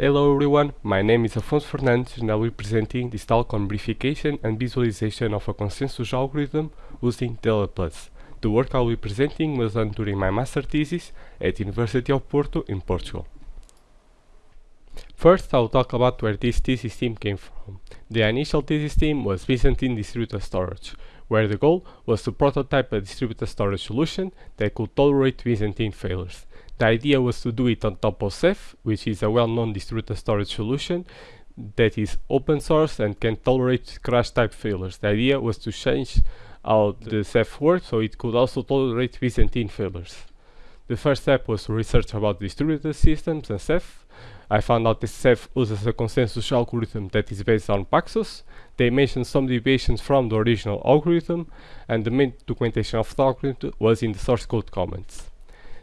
Hello everyone, my name is Afonso Fernandes and I will be presenting this talk on verification and visualization of a consensus algorithm using TLA+. The work I will be presenting was done during my master thesis at University of Porto in Portugal. First, I will talk about where this thesis team came from. The initial thesis team was Byzantine Distributed Storage, where the goal was to prototype a distributed storage solution that could tolerate Byzantine failures. The idea was to do it on top of Ceph, which is a well-known distributed storage solution that is open source and can tolerate crash type failures. The idea was to change how the Ceph works so it could also tolerate Byzantine failures. The first step was to research about distributed systems and Ceph. I found out that Ceph uses a consensus algorithm that is based on Paxos. They mentioned some deviations from the original algorithm and the main documentation of the algorithm was in the source code comments.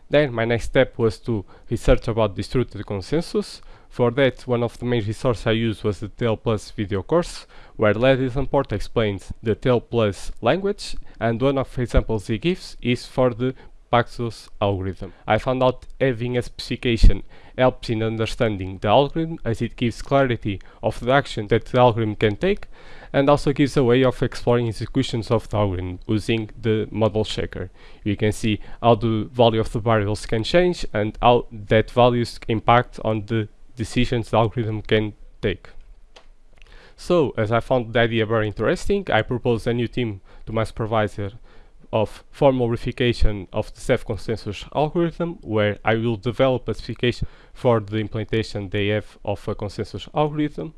Then my next step was to research about distributed consensus. For that, one of the main resources I used was the TLA+ video course, where Leslie Lamport explains the TLA+ language, and one of the examples he gives is for the Paxos algorithm. I found out having a specification helps in understanding the algorithm as it gives clarity of the action that the algorithm can take and also gives a way of exploring executions of the algorithm using the model checker. You can see how the value of the variables can change and how that values impact on the decisions the algorithm can take. So, as I found the idea very interesting, I proposed a new team to my supervisor of formal verification of the Ceph consensus algorithm, where I will develop a specification for the implementation they have of a consensus algorithm.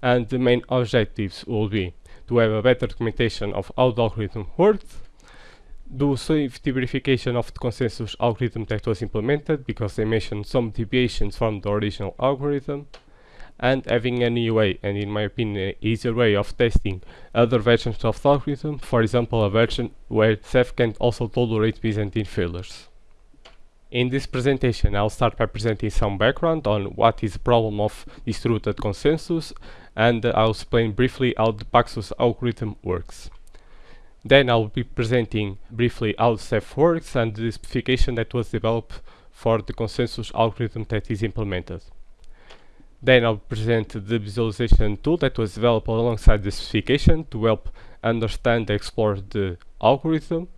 And the main objectives will be to have a better documentation of how the algorithm works, do safety verification of the consensus algorithm that was implemented, because they mentioned some deviations from the original algorithm, and having a new way and in my opinion easier way of testing other versions of the algorithm, for example a version where Ceph can also tolerate Byzantine failures. In this presentation I'll start by presenting some background on what is the problem of distributed consensus and I'll explain briefly how the Paxos algorithm works. Then I'll be presenting briefly how Ceph works and the specification that was developed for the consensus algorithm that is implemented. Then I'll present the visualization tool that was developed alongside the specification to help understand and explore the algorithm.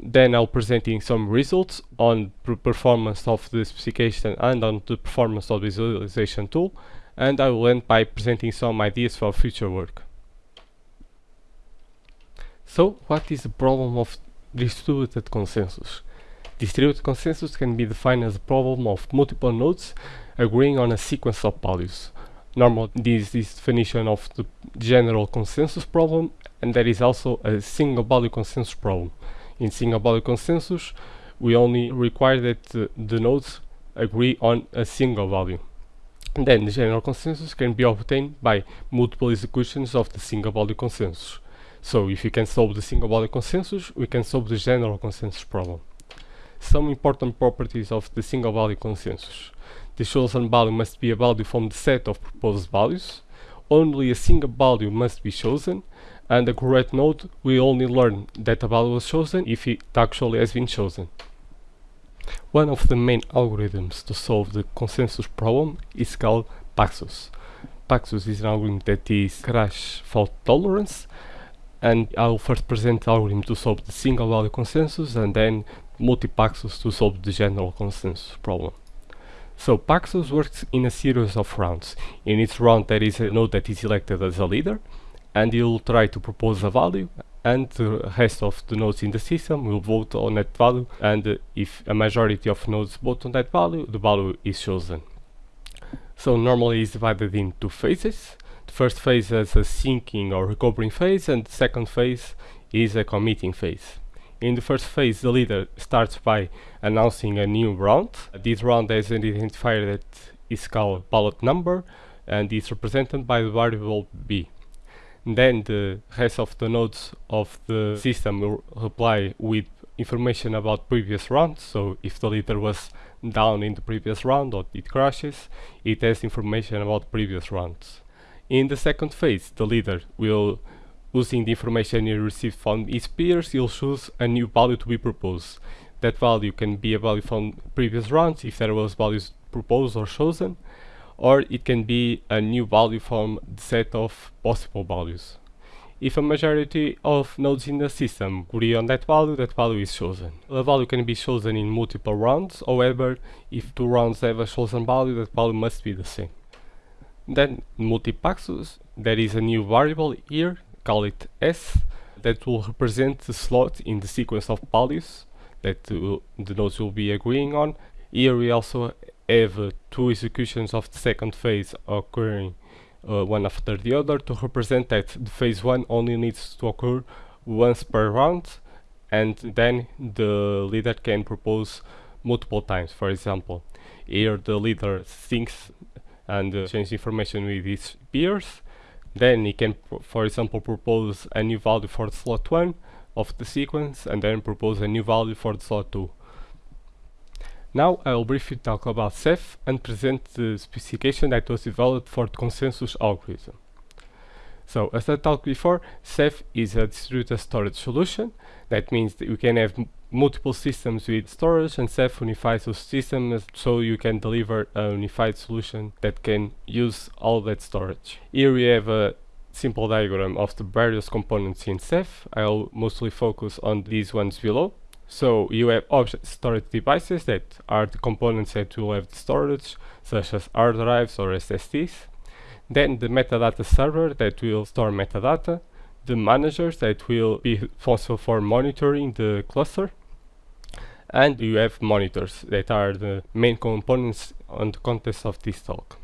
Then I'll presenting some results on the performance of the specification and on the performance of the visualization tool. And I will end by presenting some ideas for future work. So, what is the problem of distributed consensus? Distributed consensus can be defined as a problem of multiple nodes agreeing on a sequence of values. Normally this is the definition of the general consensus problem and there is also a single value consensus problem. In single value consensus we only require that uh, the nodes agree on a single value. And then the general consensus can be obtained by multiple executions of the single value consensus. So if you can solve the single value consensus, we can solve the general consensus problem. Some important properties of the single value consensus. The chosen value must be a value from the set of proposed values. Only a single value must be chosen, and the correct node will only learn that a value was chosen if it actually has been chosen. One of the main algorithms to solve the consensus problem is called Paxos. Paxos is an algorithm that is crash fault tolerance and I'll first present the algorithm to solve the single value consensus and then multi-Paxos to solve the general consensus problem. So Paxos works in a series of rounds. In each round there is a node that is elected as a leader and you'll try to propose a value and the rest of the nodes in the system will vote on that value and uh, if a majority of nodes vote on that value, the value is chosen. So normally it's divided in two phases. The first phase is a syncing or recovering phase and the second phase is a committing phase. In the first phase, the leader starts by announcing a new round. This round has an identifier that is called ballot number and is represented by the variable b. Then the rest of the nodes of the system will reply with information about previous rounds. So if the leader was down in the previous round or it crashes, it has information about previous rounds. In the second phase, the leader will Using the information he received from his peers, he'll choose a new value to be proposed. That value can be a value from previous rounds if there was values proposed or chosen, or it can be a new value from the set of possible values. If a majority of nodes in the system agree on that value, that value is chosen. A value can be chosen in multiple rounds, however, if two rounds have a chosen value, that value must be the same. Then multipaxos, there is a new variable here, call it s, that will represent the slot in the sequence of values that the nodes will be agreeing on. Here we also have uh, two executions of the second phase occurring uh, one after the other to represent that the phase 1 only needs to occur once per round and then the leader can propose multiple times. For example, here the leader thinks and uh, changes information with his peers. Then he can, for example, propose a new value for slot 1 of the sequence and then propose a new value for the slot 2. Now I will briefly talk about Ceph and present the specification that was developed for the consensus algorithm. So as I talked before, Ceph is a distributed storage solution. That means that you can have multiple systems with storage and Ceph unifies those systems so you can deliver a unified solution that can use all that storage. Here we have a simple diagram of the various components in Ceph. I'll mostly focus on these ones below. So you have object storage devices that are the components that will have the storage, such as hard drives or SSDs. Then the metadata server that will store metadata. The managers that will be responsible for monitoring the cluster. And you have monitors that are the main components on the context of this talk.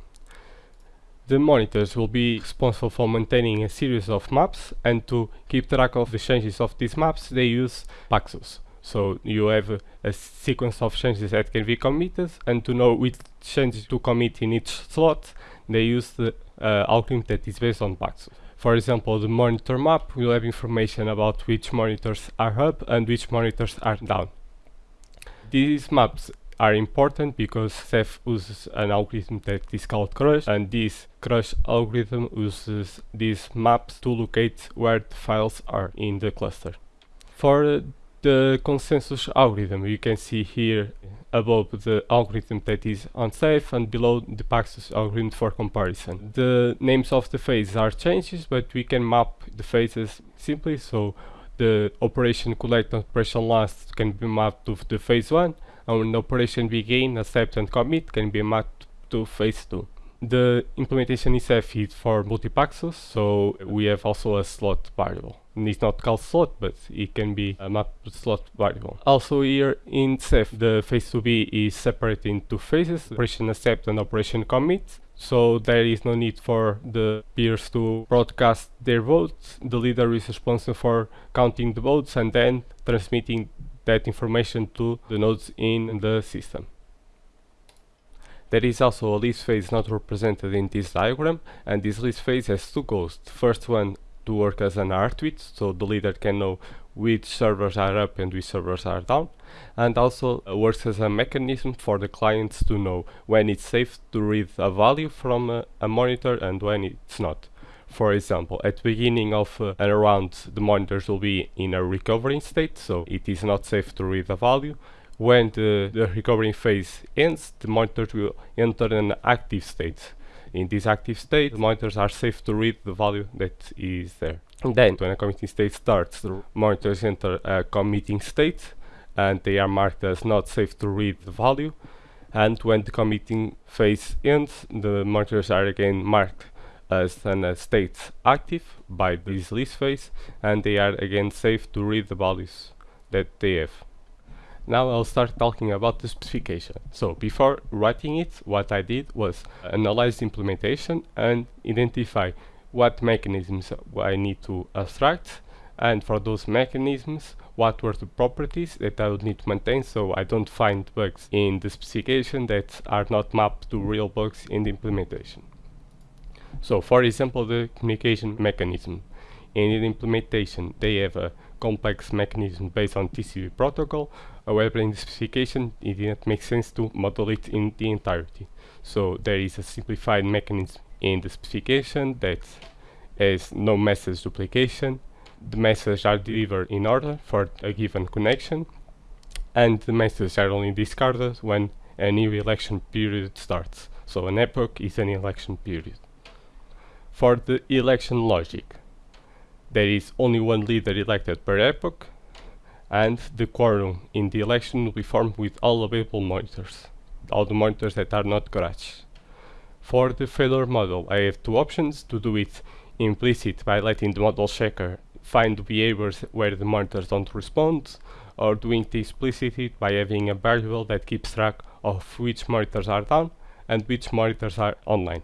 The monitors will be responsible for maintaining a series of maps and to keep track of the changes of these maps they use Paxos. So you have a, sequence of changes that can be committed and to know which changes to commit in each slot they use the uh, algorithm that is based on Paxos. For example, the monitor map will have information about which monitors are up and which monitors are down. These maps are important because Ceph uses an algorithm that is called crush and this crush algorithm uses these maps to locate where the files are in the cluster. For the consensus algorithm. You can see here above the algorithm that is unsafe and below the Paxos algorithm for comparison. The names of the phases are changes, but we can map the phases simply. So the operation collect and operation last can be mapped to the phase 1 and operation begin, accept and commit can be mapped to phase 2. The implementation itself is for multipaxos, so we have also a slot variable. And it's not called slot, but it can be a map slot variable. Also here in Ceph, the phase 2b is separated into phases, operation accept and operation commit. So there is no need for the peers to broadcast their votes. The leader is responsible for counting the votes and then transmitting that information to the nodes in the system. There is also a lease phase not represented in this diagram and this lease phase has two goals. The first one to work as an R-tweet so the leader can know which servers are up and which servers are down and also uh, works as a mechanism for the clients to know when it's safe to read a value from uh, a monitor and when it's not. For example, at the beginning of uh, an round the monitors will be in a recovering state so it is not safe to read a value when the, the recovering phase ends, the monitors will enter an active state. In this active state, the monitors are safe to read the value that is there. And then, when a committing state starts, the monitors enter a committing state, and they are marked as not safe to read the value. And when the committing phase ends, the monitors are again marked as an uh, state active by this lease phase, and they are again safe to read the values that they have. Now I'll start talking about the specification. So before writing it, what I did was analyze the implementation and identify what mechanisms I need to abstract and for those mechanisms what were the properties that I would need to maintain so I don't find bugs in the specification that are not mapped to real bugs in the implementation. So for example the communication mechanism. In the implementation they have a complex mechanism based on TCP protocol However, in the specification, it didn't make sense to model it in the entirety. So there is a simplified mechanism in the specification that has no message duplication. The messages are delivered in order for a given connection, and the messages are only discarded when a new election period starts. So an epoch is an election period. For the election logic, there is only one leader elected per epoch, and the quorum in the election will be formed with all available monitors, all the monitors that are not garage. For the failure model, I have two options to do it implicit by letting the model checker find behaviors where the monitors don't respond, or doing it explicitly by having a variable that keeps track of which monitors are down and which monitors are online.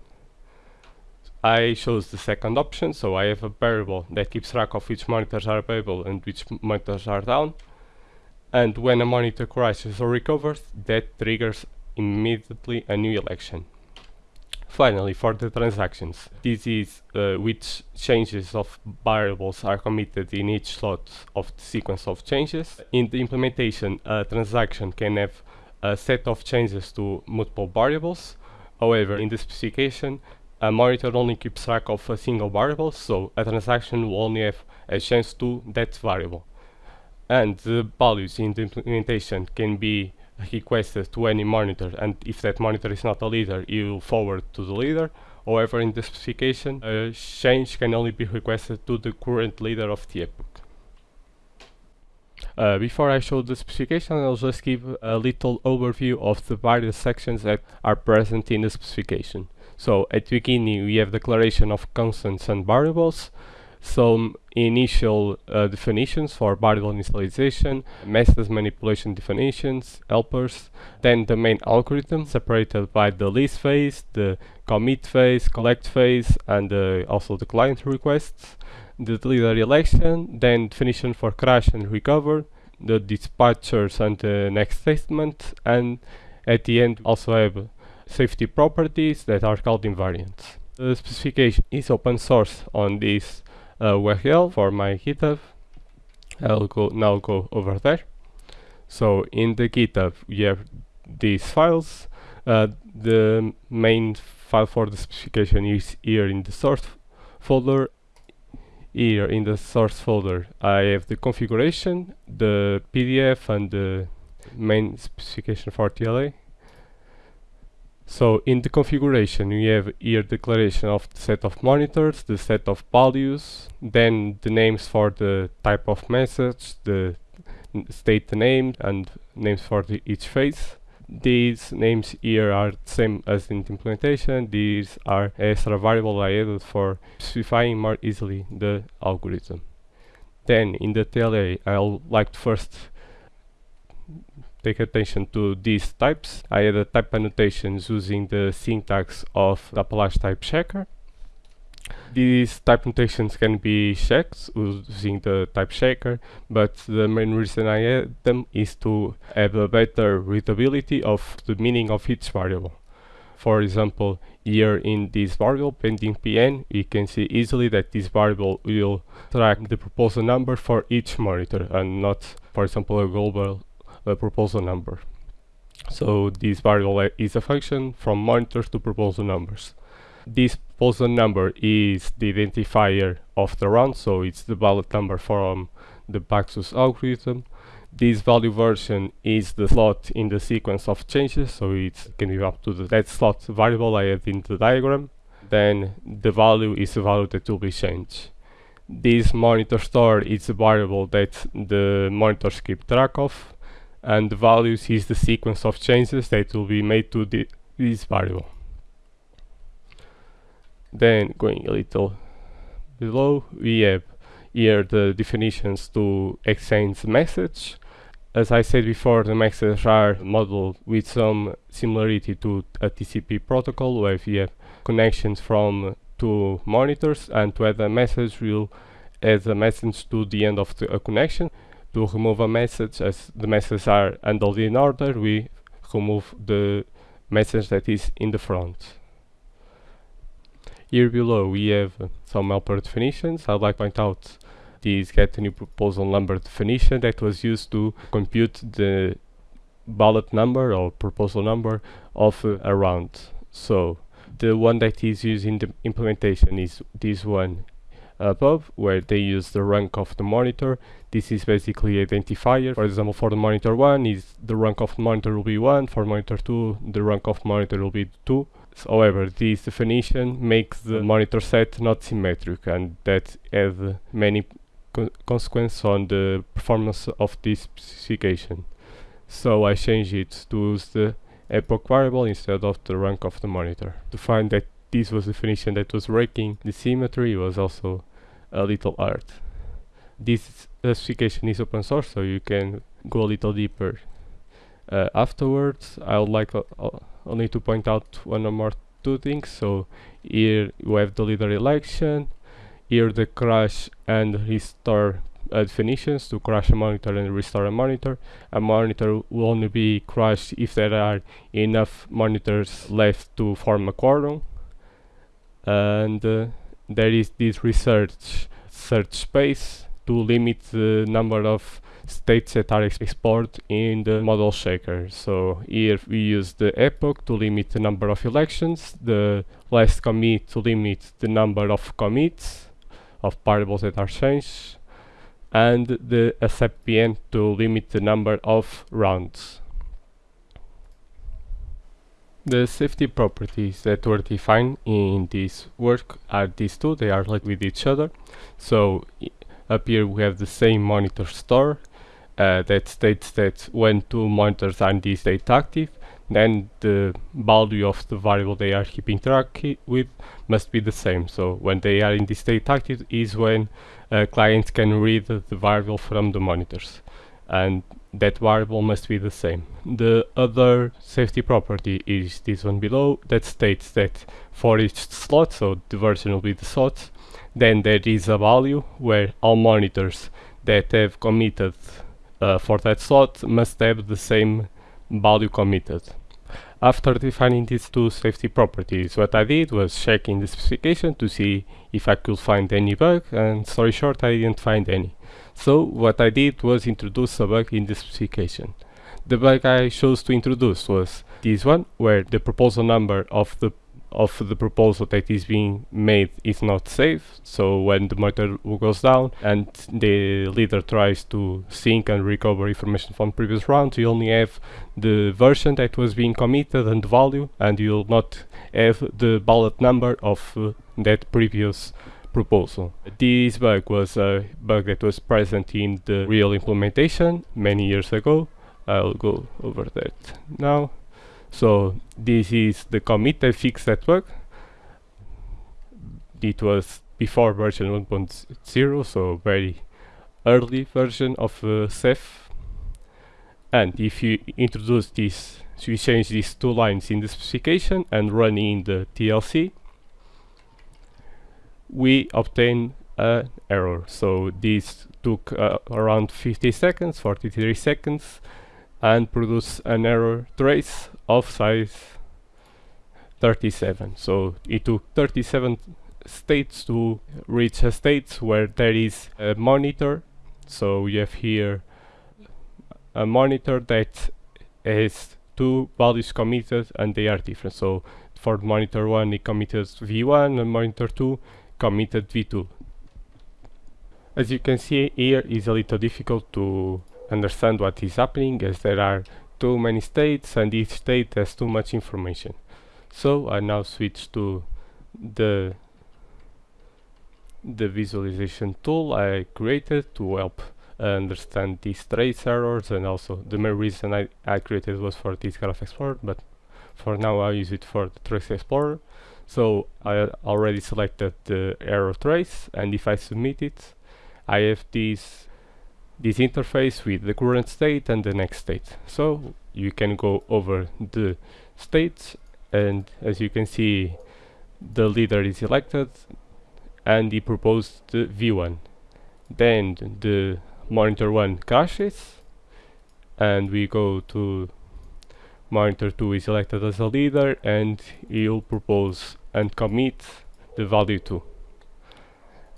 I chose the second option, so I have a variable that keeps track of which monitors are available and which monitors are down. And when a monitor crashes or recovers, that triggers immediately a new election. Finally, for the transactions, this is uh, which changes of variables are committed in each slot of the sequence of changes. In the implementation, a transaction can have a set of changes to multiple variables. However, in the specification, a monitor only keeps track of a single variable, so a transaction will only have a change to that variable. And the values in the implementation can be requested to any monitor and if that monitor is not a leader you will forward to the leader. However in the specification a change can only be requested to the current leader of the epoch. Uh, before I show the specification I'll just give a little overview of the various sections that are present in the specification so at beginning we have declaration of constants and variables. Some initial uh, definitions for variable initialization, method manipulation definitions, helpers, then the main algorithm separated by the lease phase, the commit phase, collect phase, and uh, also the client requests, the leader election, then definition for crash and recover, the dispatchers and the next statement, and at the end also have safety properties that are called invariants. The specification is open source on this uh, URL for my GitHub. I'll go now go over there. So in the GitHub we have these files. Uh, the main file for the specification is here in the source folder. Here in the source folder I have the configuration, the PDF and the main specification for TLA. So in the configuration we have here declaration of the set of monitors, the set of values, then the names for the type of message, the state name and names for the each phase. These names here are the same as in the implementation, these are extra variable I added for specifying more easily the algorithm. Then in the TLA I'll like to first take attention to these types. I added type annotations using the syntax of the Apalache type checker. These type notations can be checked using the type checker, but the main reason I add them is to have a better readability of the meaning of each variable. For example, here in this variable pending pn, we can see easily that this variable will track the proposal number for each monitor and not, for example, a global proposal number. So this variable is a function from monitors to proposal numbers. This proposal number is the identifier of the round, so it's the ballot number from the Paxos algorithm. This value version is the slot in the sequence of changes, so it can be up to the, that slot variable I have in the diagram. Then the value is the value that will be changed. This monitor store is a variable that the monitors keep track of and the values is the sequence of changes that will be made to the, this variable. Then going a little below, we have here the definitions to exchange message. As I said before, the messages are modeled with some similarity to a TCP protocol where you have connections from two monitors and to a message will add a message to the end of the, connection to remove a message as the messages are handled in order we remove the message that is in the front. Here below we have some helper definitions. I'd like to point out this get a new proposal number definition that was used to compute the ballot number or proposal number of uh, a round. So the one that is used in the implementation is this one above where they use the rank of the monitor this is basically identifier for example for the monitor 1 is the rank of the monitor will be 1 for monitor 2 the rank of monitor will be 2 However, this definition makes the monitor set not symmetric and that has many co consequences on the performance of this specification. So I changed it to use the epoch variable instead of the rank of the monitor. To find that this was the definition that was breaking the symmetry was also a little art. This specification is open source so you can go a little deeper uh, afterwards. I would like uh, uh, only to point out one or more two things. So here you have the leader election, here the crash and restore uh, definitions to crash a monitor and restore a monitor. A monitor will only be crashed if there are enough monitors left to form a quorum. And uh, there is this research search space to limit the number of states that are explored in the model checker. So here we use the epoch to limit the number of elections, the last commit to limit the number of commits of variables that are changed, and the accept pn to limit the number of rounds. The safety properties that were defined in this work are these two, they are related with each other. So up here we have the same monitor store uh, that states that when two monitors are in this state active, then the value of the variable they are keeping track with must be the same. So when they are in this state active is when uh, clients can read the variable from the monitors and that variable must be the same. The other safety property is this one below that states that for each slot, so the version will be the slot, then there is a value where all monitors that have committed uh, for that slot must have the same value committed. After defining these two safety properties, what I did was checking the specification to see if I could find any bug, and story short, I didn't find any. So what I did was introduce a bug in the specification. The bug I chose to introduce was this one, where the proposal number of the of the proposal that is being made is not safe. So when the monitor goes down and the leader tries to sync and recover information from previous rounds, you only have the version that was being committed and the value, and you'll not have the ballot number of uh, that previous proposal. This bug was a bug that was present in the real implementation many years ago. I'll go over that now. So this is the commit that fixed bug. It was before version 1.0, so very early version of uh, Ceph. And if you introduce this, so you change these two lines in the specification and run in the TLC, we obtain an error. So this took uh, around 50 seconds, 43 seconds, and produce an error trace of size 37 so it took 37 states to reach a state where there is a monitor. So we have here a monitor that has two values committed and they are different. So for monitor 1 it committed v1 and monitor 2 committed v2 as you can see here is a little difficult to understand what is happening as there are too many states and each state has too much information. So I now switch to the the visualization tool I created to help understand these trace errors and also the main reason I, I created was for this Graph Explorer but for now I use it for the Trace Explorer so I already selected the error trace and if I submit it I have this this interface with the current state and the next state. So you can go over the states and as you can see the leader is elected and he proposed the v1. Then the monitor 1 crashes and we go to monitor 2 is elected as a leader and he'll propose and commit the value 2.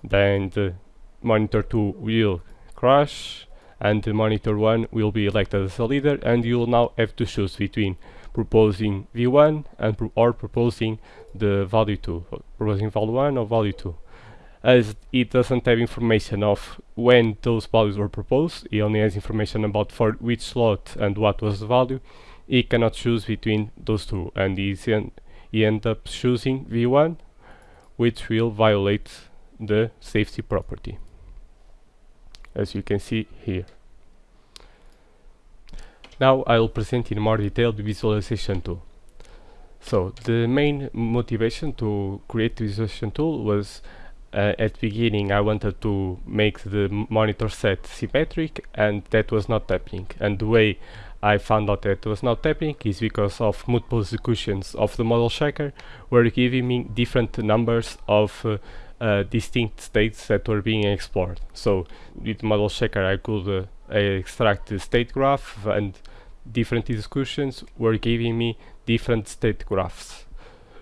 Then the monitor 2 will crash and the monitor 1 will be elected as a leader and you will now have to choose between proposing v1 and pro or proposing the value 2 proposing value 1 or value 2 as it doesn't have information of when those values were proposed it only has information about for which slot and what was the value. It cannot choose between those two and he ended up choosing v1 which will violate the safety property as you can see here. Now I will present in more detail the visualization tool. So the main motivation to create the visualization tool was uh, at beginning I wanted to make the monitor set symmetric and that was not happening. And the way I found out that was not happening is because of multiple executions of the model checker were giving me different numbers of uh, uh, distinct states that were being explored. So with model checker I could uh, extract the state graph and different executions were giving me different state graphs.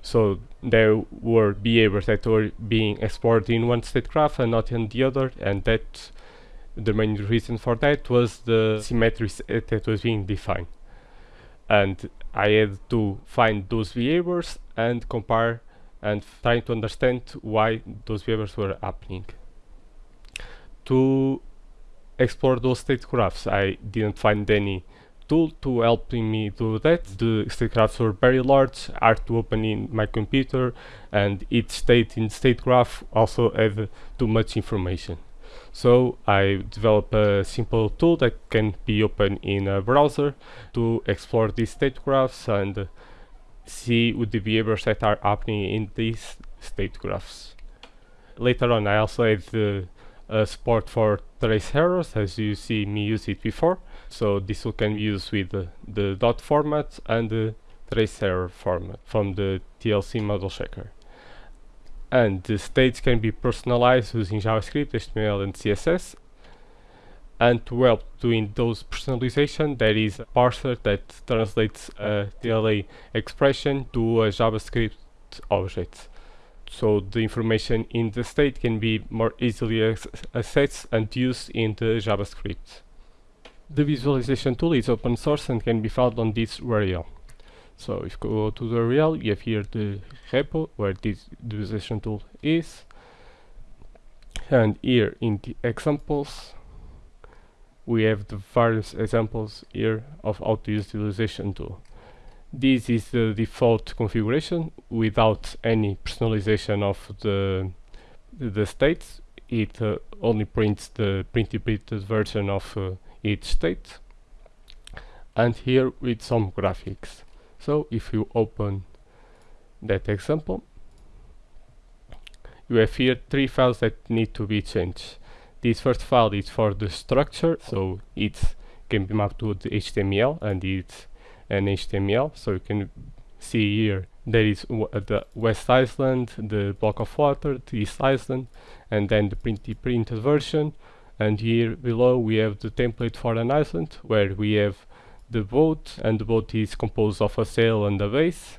So there were behaviors that were being explored in one state graph and not in the other and that the main reason for that was the symmetry that was being defined and I had to find those behaviors and compare and trying to understand why those behaviors were happening. To explore those state graphs I didn't find any tool to helping me do that. The state graphs were very large, hard to open in my computer and each state in state graph also had too much information. So I developed a simple tool that can be opened in a browser to explore these state graphs and see what the behaviors that are happening in these state graphs. Later on I also had the uh, support for trace errors as you see me use it before so this can be used with the, the dot format and the trace error format from the TLC model checker and the states can be personalized using JavaScript, HTML and CSS and to help doing those personalization there is a parser that translates a TLA expression to a JavaScript object so the information in the state can be more easily accessed and used in the JavaScript. The visualization tool is open source and can be found on this URL. So if you go to the URL, you have here the repo where this visualization tool is. And here in the examples, we have the various examples here of how to use the visualization tool. This is the default configuration without any personalization of the the states. It uh, only prints the pre-interpreted version of uh, each state. And here with some graphics. So if you open that example, you have here three files that need to be changed. This first file is for the structure, so it can be mapped to the HTML and it's an HTML. So you can see here there is the West Island, the block of water, the East Island, and then the printed printed version. And here below we have the template for an island where we have the boat and the boat is composed of a sail and a base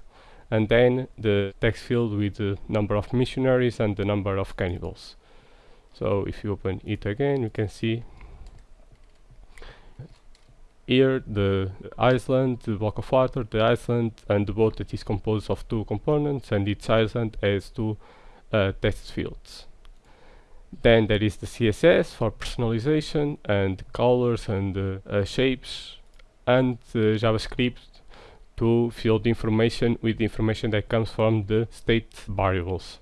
and then the text field with the number of missionaries and the number of cannibals so if you open it again you can see here the island, the block of water, the island and the boat that is composed of two components and each island has two uh, text fields. Then there is the CSS for personalization and colors and uh, uh, shapes and JavaScript to fill the information with the information that comes from the state variables.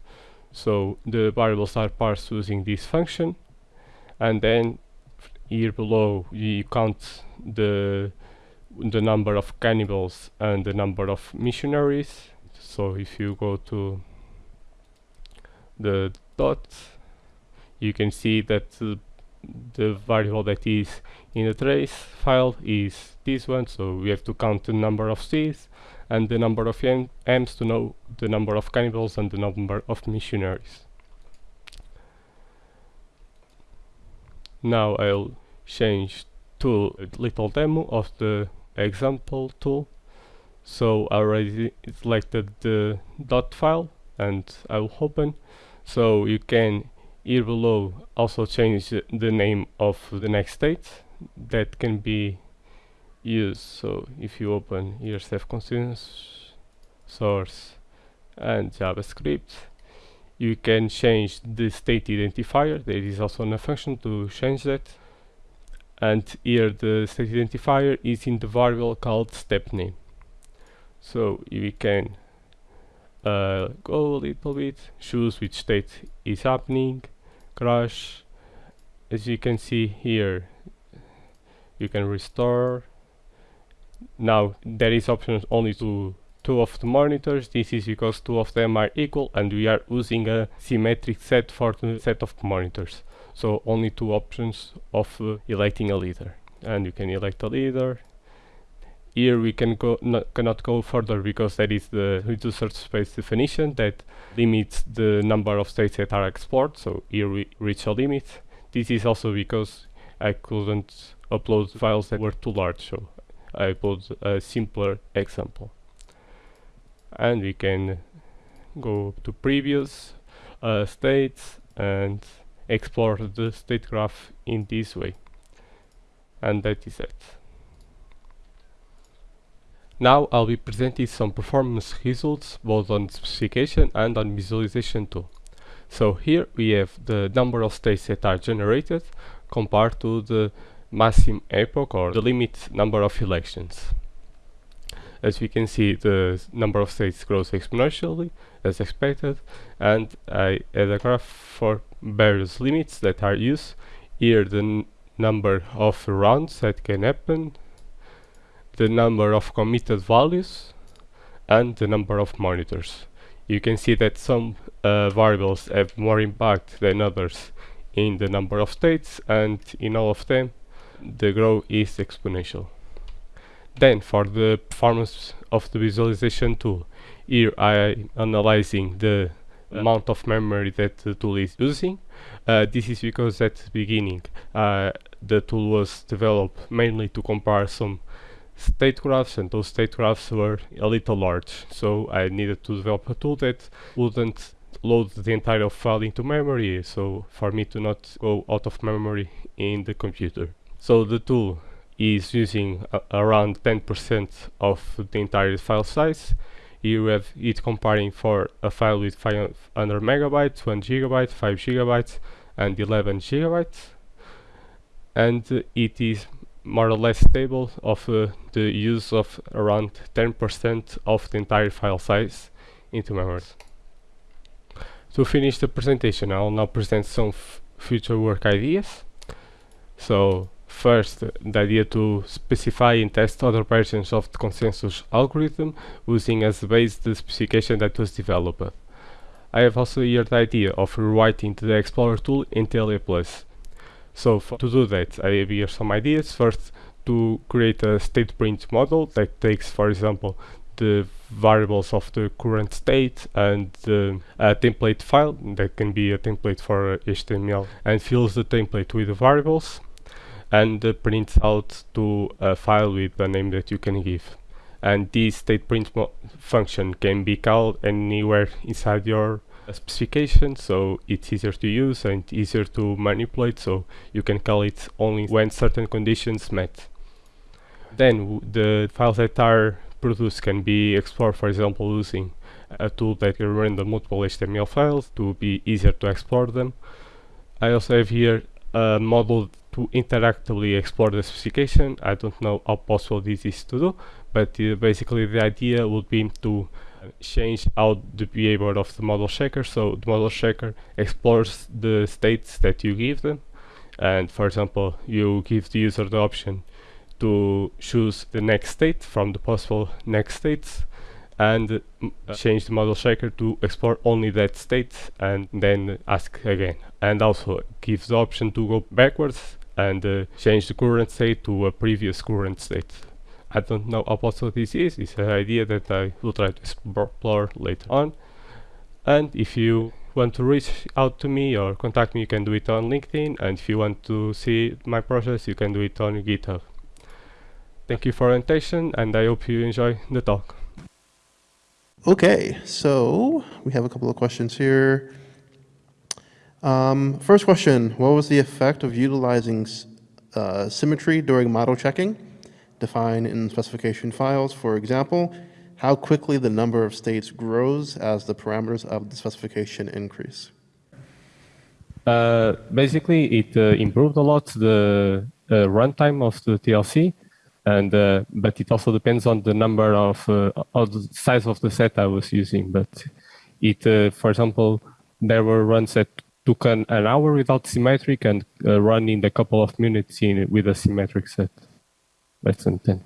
So the variables are parsed using this function. And then here below you count the the number of cannibals and the number of missionaries. So if you go to the dot you can see that the variable that is in the trace file is this one. So we have to count the number of C's and the number of M's to know the number of cannibals and the number of missionaries. Now I'll change to a little demo of the example tool. So I already selected the dot file and I will open. So you can here below also change the name of the next state. That can be used so if you open here self continuous source and javascript you can change the state identifier there is also a function to change that and here the state identifier is in the variable called step name so we can uh, go a little bit, choose which state is happening, crash. As you can see here, you can restore. Now there is options only to two of the monitors. This is because two of them are equal and we are using a symmetric set for the set of monitors. So only two options of uh, electing a leader. And you can elect a leader, here we can go cannot go further because that is the reducer space definition that limits the number of states that are explored. So here we reach a limit. This is also because I couldn't upload files that were too large, so I put a simpler example. And we can go to previous uh, states and explore the state graph in this way. And that is it. Now I'll be presenting some performance results both on specification and on visualization too. So here we have the number of states that are generated compared to the maximum epoch or the limit number of elections. As we can see the number of states grows exponentially as expected and I add a graph for various limits that are used. Here the number of rounds that can happen the number of committed values and the number of monitors. You can see that some uh, variables have more impact than others in the number of states and in all of them the growth is exponential. Then for the performance of the visualization tool, here I am analyzing the amount of memory that the tool is using. Uh, this is because at the beginning uh, the tool was developed mainly to compare some state graphs and those state graphs were a little large so I needed to develop a tool that wouldn't load the entire file into memory so for me to not go out of memory in the computer. So the tool is using around 10% of the entire file size. You have it comparing for a file with 500 megabytes, 1 gigabyte, 5 gigabytes and 11 gigabytes and uh, it is more or less stable of uh, the use of around 10% of the entire file size into memory. To finish the presentation, I'll now present some future work ideas. So first, the idea to specify and test other versions of the consensus algorithm using as base the specification that was developed. I have also here the idea of rewriting the Explorer tool in TLA+. So to do that, I have here some ideas. First, to create a state print model that takes, for example, the variables of the current state and uh, template file that can be a template for HTML and fills the template with the variables and uh, prints out to a file with the name that you can give and this state print function can be called anywhere inside your specification so it's easier to use and easier to manipulate so you can call it only when certain conditions met. Then the files that are produced can be explored for example using a tool that can render multiple HTML files to be easier to explore them. I also have here a model to interactively explore the specification. I don't know how possible this is to do, but uh, basically the idea would be to change out the behavior of the model checker. So the model checker explores the states that you give them. And for example you give the user the option to choose the next state from the possible next states and uh, change the model checker to explore only that state and then ask again. And also gives the option to go backwards and uh, change the current state to a previous current state I don't know how possible this is, it's an idea that I will try to explore later on. And if you want to reach out to me or contact me, you can do it on LinkedIn. And if you want to see my process, you can do it on GitHub. Thank you for your attention, and I hope you enjoy the talk. Okay, so we have a couple of questions here. Um, first question, what was the effect of utilizing uh, symmetry during model checking? define in specification files. For example, how quickly the number of states grows as the parameters of the specification increase. Uh, basically, it uh, improved a lot the uh, runtime of the TLC and uh, but it also depends on the number of, uh, of the size of the set I was using. But it, for example, there were runs that took an, an hour without symmetric and uh, run in a couple of minutes in with a symmetric set. Less than 10.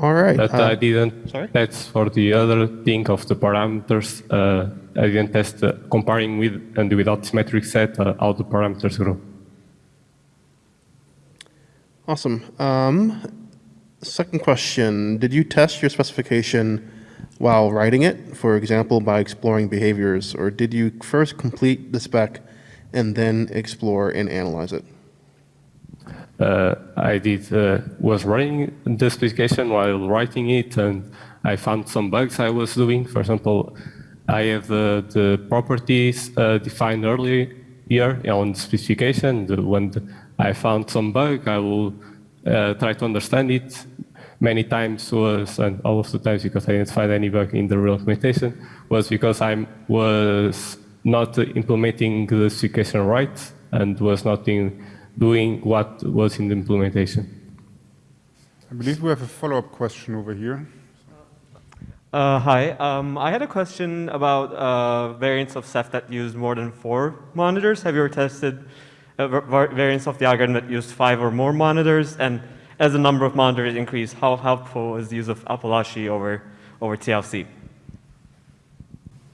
All right. But uh, I didn't sorry? test for the other thing of the parameters. Uh, I didn't test uh, comparing with and without symmetric set uh, how the parameters grow. Awesome. Um, second question, did you test your specification while writing it, for example, by exploring behaviors, or did you first complete the spec and then explore and analyze it? Uh, I did uh, was writing the specification while writing it, and I found some bugs I was doing. For example, I have the, properties uh, defined earlier here on the specification. When I found some bug, I will uh, try to understand it. Many times was, and all of the times because I didn't find any bug in the real implementation, was because I was not implementing the specification right and was not in, doing what was in the implementation. I believe we have a follow-up question over here. Uh, hi, um, I had a question about uh, variants of Ceph that use more than four monitors. Have you ever tested uh, variants of the algorithm that used five or more monitors? And as the number of monitors increase, how helpful is the use of Apalache over, over TLC?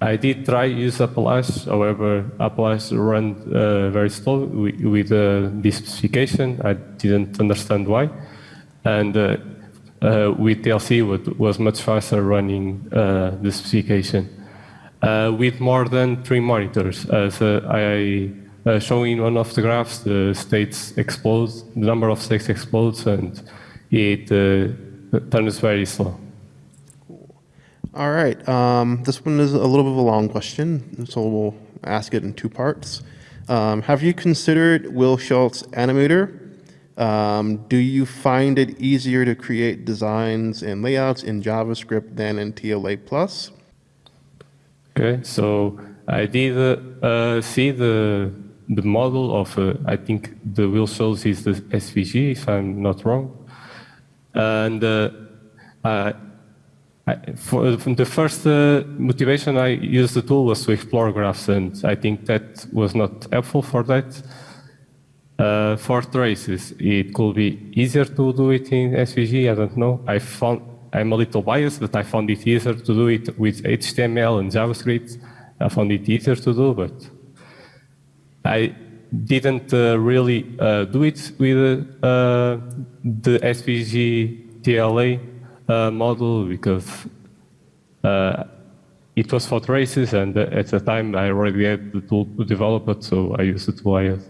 I did try use Apalache, however, Apalache ran uh, very slow with, with uh, this specification. I didn't understand why. And uh, uh with TLC, it was much faster running uh, the specification. Uh, with more than three monitors, as I uh, showing one of the graphs, the states explode, the number of states explodes, and it uh, turns very slow. All right. Um, this one is a little bit of a long question, so we'll ask it in two parts. Um, have you considered Will Schultz Animator? Um, do you find it easier to create designs and layouts in JavaScript than in TLA+.? Okay, so I did uh, see the the model of, uh, I think the real Schultz is the SVG, if I'm not wrong. And uh, I, for, the first uh, motivation I used the tool was to explore graphs, and I think that was not helpful for that. Uh, for traces, it could be easier to do it in SVG, I don't know. I found, I'm a little biased, but I found it easier to do it with HTML and JavaScript. I found it easier to do, but I didn't uh, really uh, do it with uh, the SVG TLA model because it was for traces and at the time I already had the tool to develop it, so I used it IS.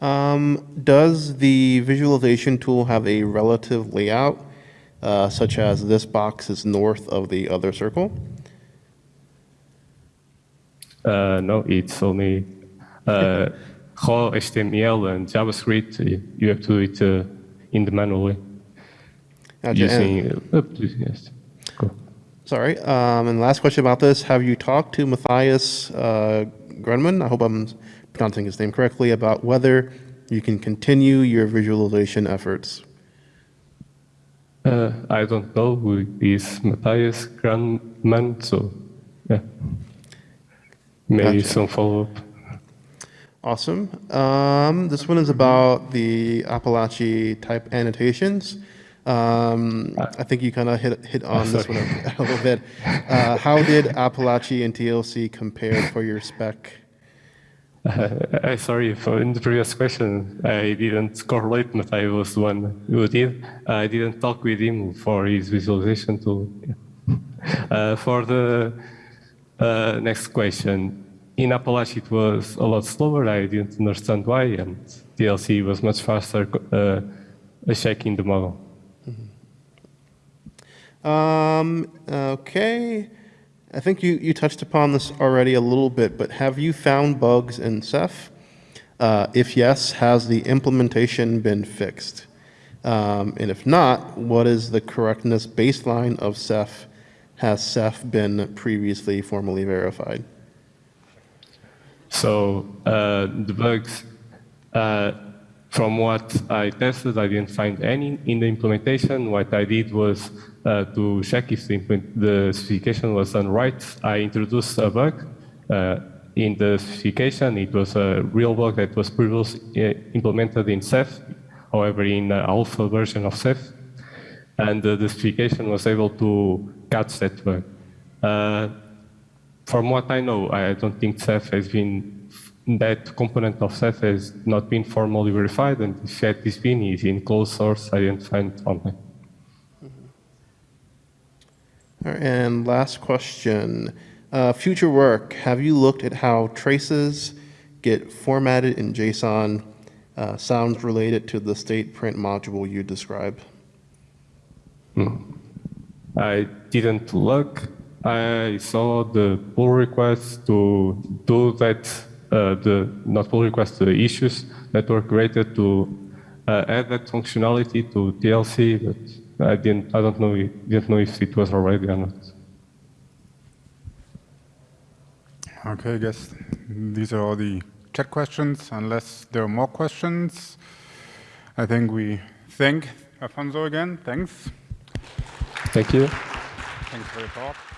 Um, does the visualization tool have a relative layout, uh, such as this box is north of the other circle? Uh, no, it's only uh, raw HTML and JavaScript. You have to do it uh, in the manual way. Gotcha. Using, uh, yes. Cool. Sorry. Um, and last question about this. Have you talked to Matthias uh, Grunman? I hope I'm pronouncing his name correctly about whether you can continue your visualization efforts. Uh, I don't know who is Matthias Grandman, so yeah. Maybe Gotcha. some follow-up. Awesome. Um, this one is about the Apalache type annotations. Um, I think you kind of hit, hit on this one a, a little bit. Uh, how did Apalache and TLC compare for your spec? Uh, I sorry for in the previous question I didn't correlate but I was the one who did. I didn't talk with him for his visualization tool. Uh, for the uh, next question, in Apalache it was a lot slower. I didn't understand why, and TLC was much faster uh, checking the model. Um, okay. I think you, you touched upon this already a little bit, but have you found bugs in Ceph? Uh, if yes, has the implementation been fixed? Um, and if not, what is the correctness baseline of Ceph? Has Ceph been previously formally verified? So uh, the bugs, uh, from what I tested, I didn't find any in the implementation. What I did was uh, to check if the, the specification was done right. I introduced a bug uh, in the specification. It was a real bug that was previously uh, implemented in Ceph, however, in the alpha version of Ceph. And uh, the specification was able to catch that bug. Uh, from what I know, I don't think Ceph has been that component of Ceph has not been formally verified, and if that is been, is in closed source. I didn't find it online. And last question. Uh, future work, have you looked at how traces get formatted in JSON uh, sounds related to the state print module you described? I didn't look. I saw the pull request to do that, uh, the not pull request, the issues that were created to uh, add that functionality to TLC, but I didn't. I don't know. Didn't know if it was already or not. Okay, I guess these are all the chat questions, unless there are more questions. I think we thank Afonso again. Thanks. Thank you. Thanks for your talk.